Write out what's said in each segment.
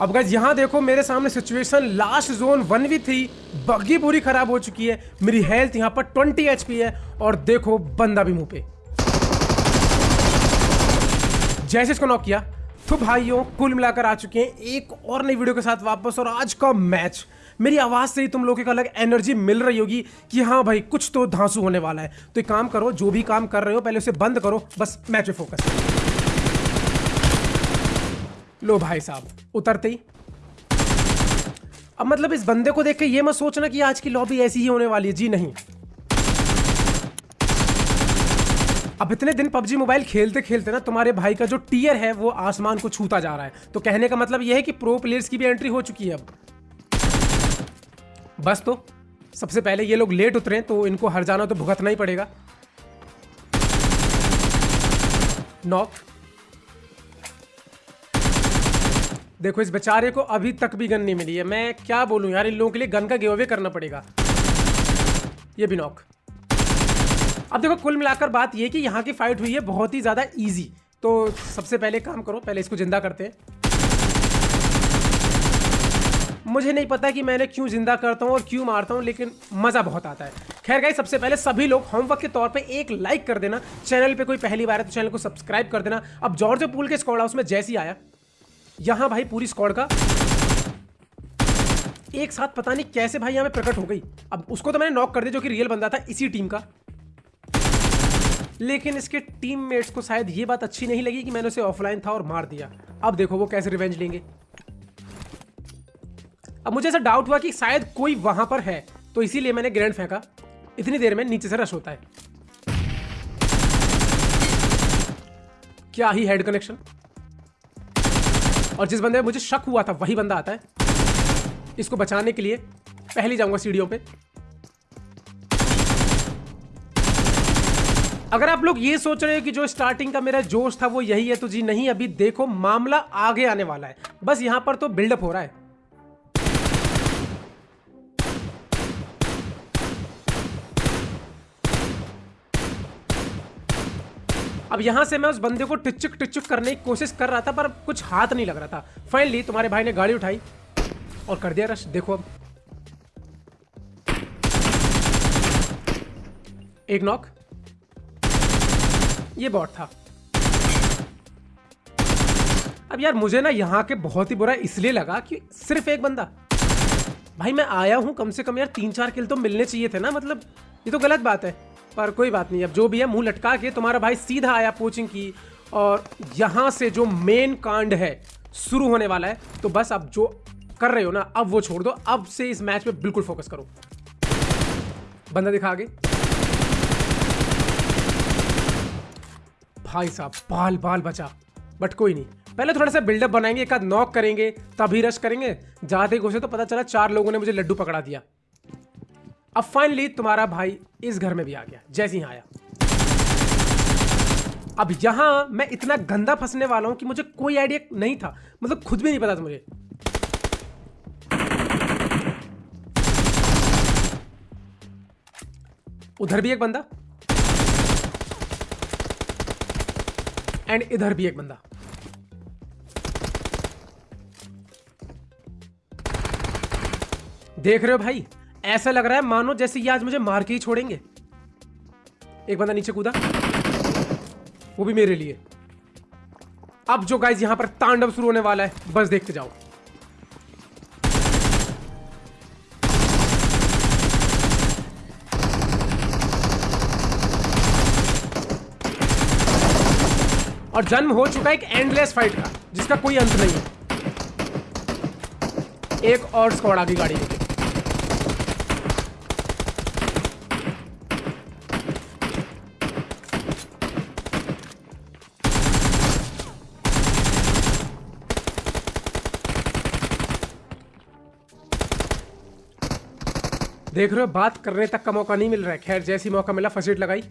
अब गाइज़ यहाँ देखो मेरे सामने situation last zone one v three buggy पूरी खराब हो चुकी है, मेरी हेल्थ यहाँ पर ट्वेंटी एच है, और देखो बंदा भी मुँह पे। जैसे इसको नॉक किया तो भाइयों, कुल मिलाकर आ चुके हैं, एक और नई वीडियो के साथ वापस, और आज का मैच मेरी आवाज़ से ही तुम लोगों को अलग एनर्जी मिल रही होगी कि हाँ भाई, कुछ तो धांसू होने वाला है। तो एक काम करो, जो भी काम कर रहे हो, पहले उसे बंद करो, बस मैच पे फोकस लो भाई साहब, उतरते ही। अब मतलब इस बंदे को देख के ये मत सोचना कि आज की लॉबी ऐसी ही होने वाली है। जी नहीं। अब इतने दिन पबजी मोबाइल खेलते खेलते ना तुम्हारे भाई का जो टीयर है, वो आसमान को छूता जा रहा है। तो कहने का मतलब यह है कि प्रो प्लेयर्स की भी एंट्री हो चुकी है अब। बस तो सबसे पहले ये लोग लेट उतरे तो इनको हर जाना तो भुगतना ही पड़ेगा। नॉक देखो, इस बेचारे को अभी तक भी गन नहीं मिली है। मैं क्या बोलूँ यार, इन लोगों के लिए गन का गिव अवे करना पड़ेगा। ये भी नॉक अब देखो, कुल मिलाकर बात ये कि यहाँ की फाइट हुई है बहुत ही ज़्यादा इजी तो सबसे पहले काम करो, पहले इसको ज़िंदा करते हैं। मुझे नहीं पता कि मैंने क्यों ज़िंदा करता हूँ और क्यों मारता हूँ, लेकिन मज़ा बहुत आता है। खैर गाइस सबसे पहले सभी लोग होमवर्क के तौर पे एक लाइक कर देना। चैनल पे कोई पहली बार है तो चैनल को सब्सक्राइब कर देना। अब जॉर्ज पूल के स्कॉड हाउस में जैसी आया। यहाँ भाई पूरी स्कॉड का। एक साथ पता नहीं कैसे भाई यहाँ पे प्रकट हो गई। अब उसको तो मैंने नॉक कर दिया जो कि रियल बंदा था इसी टीम का। लेकिन इसके टीममेट्स को शायद ये बात अच्छी नहीं लगी कि मैंने उसे ऑफलाइन था और मार दिया। अब देखो वो कैसे रिवेंज लेंगे। अब मुझे ऐसा डाउट हुआ कि शायद कोई वहाँ पर है तो इसीलिए मैंने ग्रैंड फेंका। इतनी देर में नीचे से रश होता है। क्या ही हेड कनेक्शन और जिस बंदे मुझे शक हुआ था, वही बंदा आता है। इसको बचाने के लिए पहले जाऊँगा सीढ़ियों पे। अगर आप लोग ये सोच रहे हो कि जो स्टार्टिंग का मेरा जोश था, वो यही है तो जी नहीं, अभी देखो, मामला आगे आने वाला है। बस यहाँ पर तो बिल्डअप हो रहा है। अब यहाँ से मैं उस बंदे को टिचुक टिचुक करने की कोशिश कर रहा था, पर कुछ हाथ नहीं लग रहा था। फाइनली तुम्हारे भाई ने गाड़ी उठाई और कर दिया रश देखो अब। एक नॉक ये बॉट था। अब यार, मुझे ना यहाँ के बहुत ही बुरा इसलिए लगा कि सिर्फ़ एक बंदा। भाई, मैं आया हूँ कम से कम यार, तीन चार किल तो मिलने चाहिए थे ना मतलब ये तो गलत बात है। पर कोई बात नहीं, अब जो भी है, मुँह लटका के तुम्हारा भाई सीधा आया कोचिंग की और यहाँ से जो मेन कांड है, शुरू होने वाला है तो बस अब जो कर रहे हो ना, अब वो छोड़ दो, अब से इस मैच में बिल्कुल फोकस करो। बंदा दिखा आगे। भाई साहब, बाल बाल बचा बट कोई नहीं। पहले थोड़ा सा बिल्डअप बनाएँगे, एक आध नॉक करेंगे, तभी रश करेंगे। जाते घुसे तो पता चला चार लोगों ने मुझे लड्डू पकड़ा दिया। अब फाइनली तुम्हारा भाई इस घर में भी आ गया, जैसे ही आया। अब यहाँ मैं इतना गंदा फंसने वाला हूँ कि मुझे कोई आइडिया नहीं था मतलब खुद भी नहीं पता था मुझे। उधर भी एक बंदा। एंड इधर भी एक बंदा। देख रहे हो भाई? ऐसा लग रहा है, मानो जैसे ये आज मुझे मार के ही छोड़ेंगे। एक बंदा नीचे कूदा। वो भी मेरे लिए। अब जो गाइज़ यहाँ पर तांडव शुरू होने वाला है, बस देखते जाओ। और जन्म हो चुका है एक एंडलेस फाइट का, जिसका कोई अंत नहीं है। एक और स्क्वाड आगे गाड़ी लेके। देख रहे हो, बात करने तक का मौका नहीं मिल रहा है। खैर, जैसी मौका मिला फ़र्स्ट एड लगाई।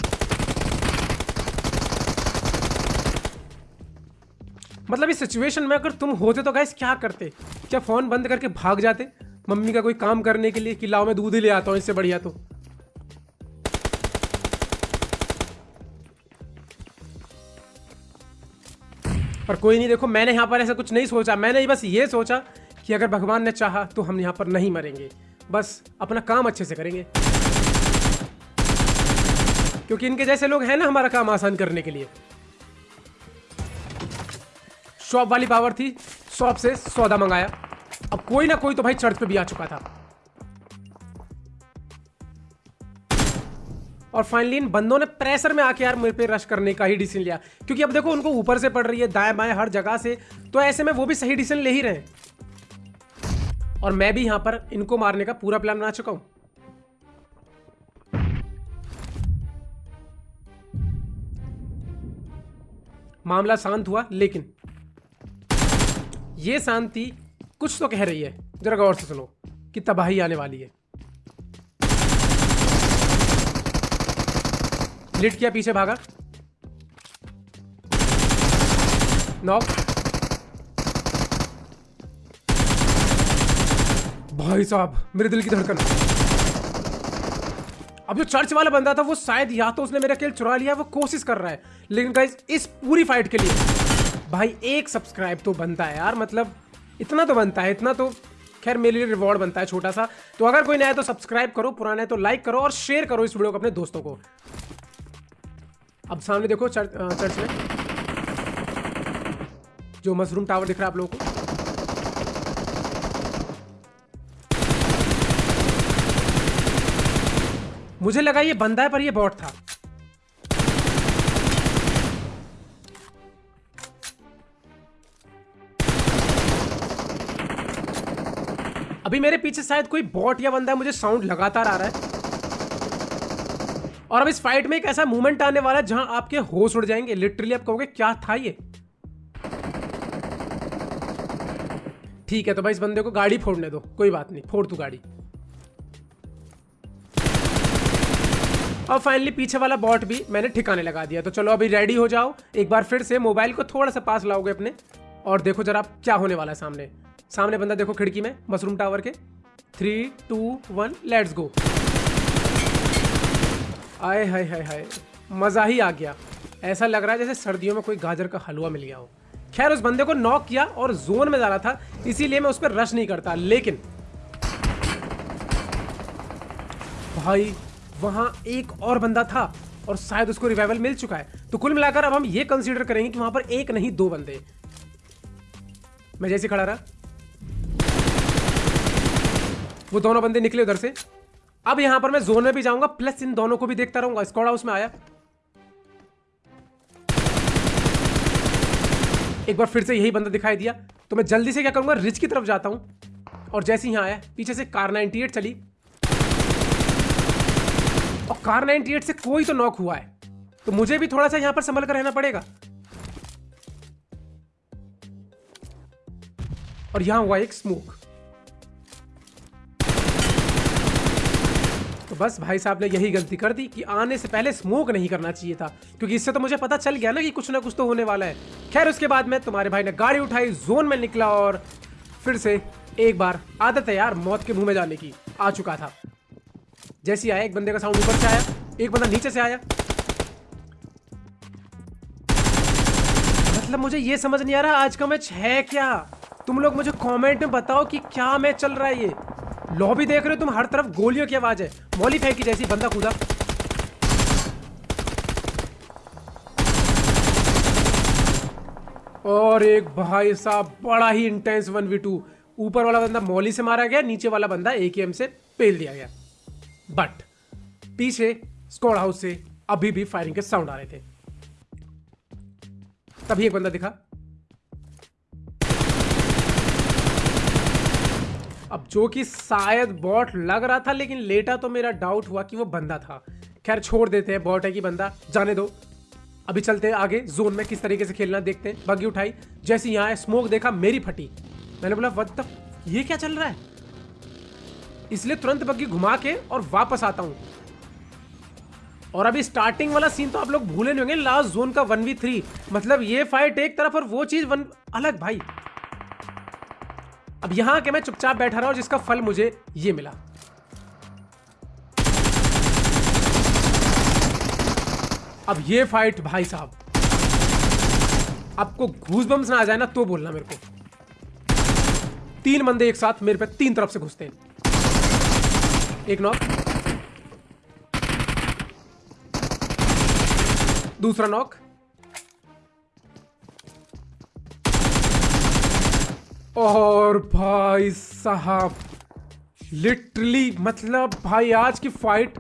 मतलब इस सिचुएशन में अगर तुम होते तो गैस क्या करते? क्या फ़ोन बंद करके भाग जाते? मम्मी का कोई काम करने के लिए कि लाओ, मैं दूध ही ले आता हूँ इससे बढ़िया तो। पर कोई नहीं, देखो, मैंने यहाँ पर ऐसा कुछ नहीं सोचा। मैंने बस ये सोचा कि अगर भगवान ने चाहा तो हम यहाँ पर नहीं मरेंगे। बस अपना काम अच्छे से करेंगे। क्योंकि इनके जैसे लोग हैं ना हमारा काम आसान करने के लिए। शॉप वाली पावर थी, शॉप से सौदा मंगाया। अब कोई ना कोई तो भाई चर्च पे भी आ चुका था। और फाइनली इन बंदों ने प्रेशर में आके यार मेरे पे रश करने का ही डिसीज़न लिया। क्योंकि अब देखो उनको ऊपर से पड़ रही है, दाएँ बाएँ हर जगह से। तो ऐसे में वो भी सही डिसीज़न ले ही रहे और मैं भी यहाँ पर इनको मारने का पूरा प्लान बना चुका हूँ। मामला शांत हुआ, लेकिन ये शांति कुछ तो कह रही है। जरा गौर से सुनो, कि तबाही आने वाली है। लिट किया, पीछे भागा। नॉक भाई साहब, मेरे दिल की धड़कन। अब जो चर्च वाला बंदा था, वो शायद या तो उसने मेरा किल चुरा लिया, वो कोशिश कर रहा है। लेकिन गाइस इस पूरी फाइट के लिए, भाई एक सब्सक्राइब तो बनता है यार मतलब इतना तो बनता है, इतना तो खैर मेरे लिए रिवॉर्ड बनता है छोटा सा तो अगर कोई नया तो सब्सक्राइब करो, पुराना है तो लाइक करो और शेयर करो इस वीडियो को अपने दोस्तों को। अब सामने देखो चर्च चर्च में, जो मशरूम टावर दिख रहा है आप लोगों को। मुझे लगा ये बंदा है, पर ये बॉट था। अभी मेरे पीछे शायद कोई बॉट या बंदा है, मुझे साउंड लगातार आ रहा है। और अब इस फाइट में एक ऐसा मूवमेंट आने वाला है जहाँ आपके होश उड़ जाएँगे। लिटरली आप कहोगे, क्या था ये? ठीक है तो भाई इस बंदे को गाड़ी फोड़ने दो। कोई बात नहीं, फोड़ तू गाड़ी। और फाइनली पीछे वाला बॉट भी मैंने ठिकाने लगा दिया। तो चलो अभी रेडी हो जाओ। एक बार फिर से मोबाइल को थोड़ा सा पास लाओगे अपने। और देखो जरा क्या होने वाला है सामने। सामने बंदा देखो खिड़की में मशरूम टावर के। Three two one let's go आए, हाय हाय हाय। मज़ा ही आ गया। ऐसा लग रहा है जैसे सर्दियों में कोई गाजर का हलवा मिल गया हो। खैर, उस बंदे को नॉक किया और जोन में जा रहा था, इसीलिए मैं उस पर रश नहीं करता। लेकिन, भाई वहाँ एक और बंदा था और शायद उसको रिवाइवल मिल चुका है। तो कुल मिलाकर अब हम ये कंसीडर करेंगे कि वहाँ पर एक नहीं, दो बंदे। मैं जैसे खड़ा रहा। वो दोनों बंदे निकले उधर से। अब यहाँ पर मैं जोन में भी जाऊँगा प्लस इन दोनों को भी देखता रहूँगा। स्कॉड हाउस में आया। एक बार फिर से यही बंदा दिखाई दिया। तो मैं जल्दी से क्या करूँगा? रिच की तरफ़ जाता हूँ। और जैसे ही यहाँ आया, पीछे से कार 98 चली। और कार 98 से कोई तो नॉक हुआ है। तो मुझे भी थोड़ा सा यहाँ पर संभल कर रहना पड़ेगा। और यहाँ हुआ एक स्मोक तो बस भाई साहब ने यही गलती कर दी कि आने से पहले स्मोक नहीं करना चाहिए था, क्योंकि इससे तो मुझे पता चल गया ना कि कुछ ना कुछ तो होने वाला है। खैर, उसके बाद में तुम्हारे भाई ने गाड़ी उठाई जोन में निकला और फिर से एक बार आदत है यार मौत के मुँह में जाने की। आ चुका था। जैसे आया, एक बंदे का साउंड ऊपर से आया, एक बंदा नीचे से आया। मतलब मुझे ये समझ नहीं आ रहा, आज का मैच है क्या? तुम लोग मुझे कमेंट में बताओ कि क्या मैच चल रहा है ये। लॉबी देख रहे हो, तुम हर तरफ़ गोलियों की आवाज़ है। मौली फेंकी जैसी बंदा कूदा। और एक भाई साहब, बड़ा ही इंटेंस वन वी टू ऊपर वाला बंदा मौली से मारा गया, नीचे वाला बंदा एकेएम से पेल दिया गया। बट पीछे स्कॉड हाउस से अभी भी फायरिंग के साउंड आ रहे थे। तभी एक बंदा दिखा। अब जो कि शायद बॉट लग रहा था, लेकिन लेटा तो मेरा डाउट हुआ कि वो बंदा था। खैर, छोड़ देते हैं बॉट है कि बंदा। जाने दो। अभी चलते हैं आगे जोन में किस तरीके से खेलना, देखते हैं। बग्गी उठाई। जैसे यहाँ स्मोक देखा, मेरी फटी। मैंने बोला द ये क्या चल रहा है? इसलिए तुरंत बग्गी घुमा के और वापस आता हूँ। और अभी स्टार्टिंग वाला सीन तो आप लोग भूले नहीं होंगे लास्ट जोन का वन वी थ्री मतलब ये फाइट एक तरफ़ और वो चीज़ वन अलग भाई। अब यहाँ के मैं चुपचाप बैठा रहा हूँ, जिसका फल मुझे ये मिला। अब ये फाइट भाई साहब। आपको घूस बम्स ना आ जाए ना तो बोलना मेरे को। तीन बंदे एक साथ मेरे पे तीन तरफ़ से घुसते हैं। एक नॉक दूसरा नॉक और भाई साहब लिटरली मतलब भाई, आज की फाइट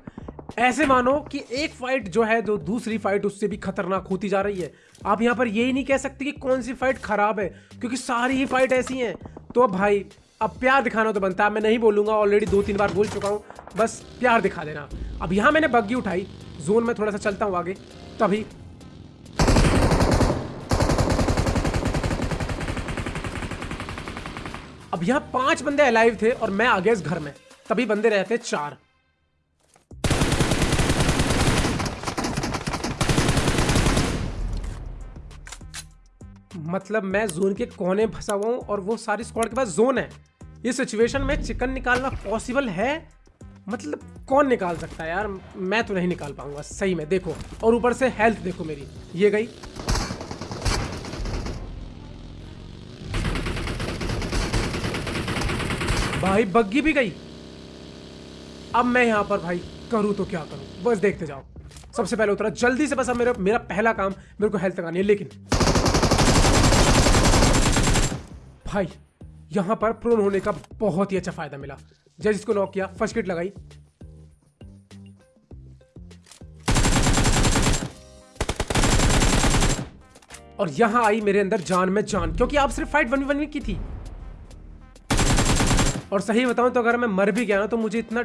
ऐसे मानो कि एक फाइट जो है, जो दूसरी फाइट उससे भी खतरनाक होती जा रही है। आप यहाँ पर यही नहीं कह सकते कि कौन सी फाइट खराब है, क्योंकि सारी ही फाइट ऐसी हैं। तो भाई अब प्यार दिखाना तो बनता है। मैं नहीं बोलूँगा ऑलरेडी दो तीन बार बोल चुका हूँ। बस प्यार दिखा देना। अब यहाँ मैंने बग्गी उठाई। जोन में थोड़ा सा चलता हूँ आगे। तभी अब यहाँ पाँच बंदे अलाइव थे और मैं आ गया इस घर में। तभी बंदे रहते चार। मतलब मैं जोन के कोने फंसा हुआ हूँ और वो सारी स्क्वाड के पास जोन है। इस सिचुएशन में चिकन निकालना पॉसिबल है? मतलब कौन निकाल सकता है यार? मैं तो नहीं निकाल पाऊँगा, सही में देखो। और ऊपर से हेल्थ देखो मेरी। ये गई। भाई बग्गी भी गई। अब मैं यहाँ पर भाई करूँ तो क्या करूँ? बस देखते जाओ। सबसे पहले उतरा। जल्दी से बस अब मेरा मेरा पहला काम मेरे को हेल्थ लगानी है, लेकिन भाई, यहाँ पर प्रोन होने का बहुत ही अच्छा फ़ायदा मिला। जैसे इसको नॉक किया फ़र्स्ट किट लगाई। और यहाँ आई मेरे अंदर जान में जान, क्योंकि आप सिर्फ़ फाइट वन वन की थी। और सही बताऊँ तो अगर मैं मर भी गया ना तो मुझे इतना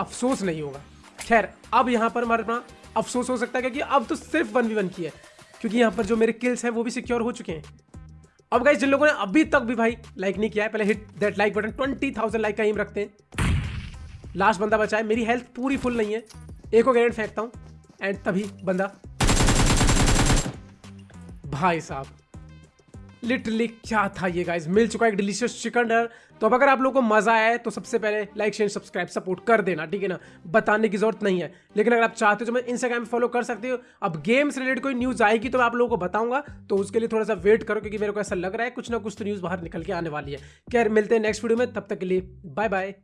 अफसोस नहीं होगा। खैर, अब यहाँ पर मरना अफसोस हो सकता है, क्योंकि अब तो सिर्फ़ वन वी वन की है। क्योंकि यहाँ पर जो मेरे किल्स हैं, वो भी सिक्योर हो चुके हैं। अब गाइस जिन लोगों ने अभी तक भी भाई लाइक नहीं किया है, पहले hit that like button twenty thousand like का एम रखते हैं। लास्ट बंदा बचा है, मेरी हेल्थ पूरी फुल नहीं है। एक और ग्रेनेड फेंकता हूँ एंड तभी बंदा भाई साहब। लिटरली क्या था ये गाइज़ मिल चुका है एक डिलीशियस चिकन डर तो अब अगर आप लोगों को मज़ा आया है तो सबसे पहले लाइक शेयर सब्सक्राइब सपोर्ट कर देना, ठीक है ना? बताने की ज़रूरत नहीं है। लेकिन अगर आप चाहते हो तो मैं इंस्टाग्राम फॉलो कर सकते हो। अब गेम्स रिलेटेड कोई न्यूज़ आएगी तो मैं आप लोगों को बताऊँगा। तो उसके लिए थोड़ा सा वेट करो, क्योंकि मेरे को ऐसा लग रहा है, कुछ ना कुछ तो न्यूज़ बाहर निकल के आने वाली है। क्या मिलते हैं नेक्स्ट वीडियो में। तब तक के लिए बाय बाय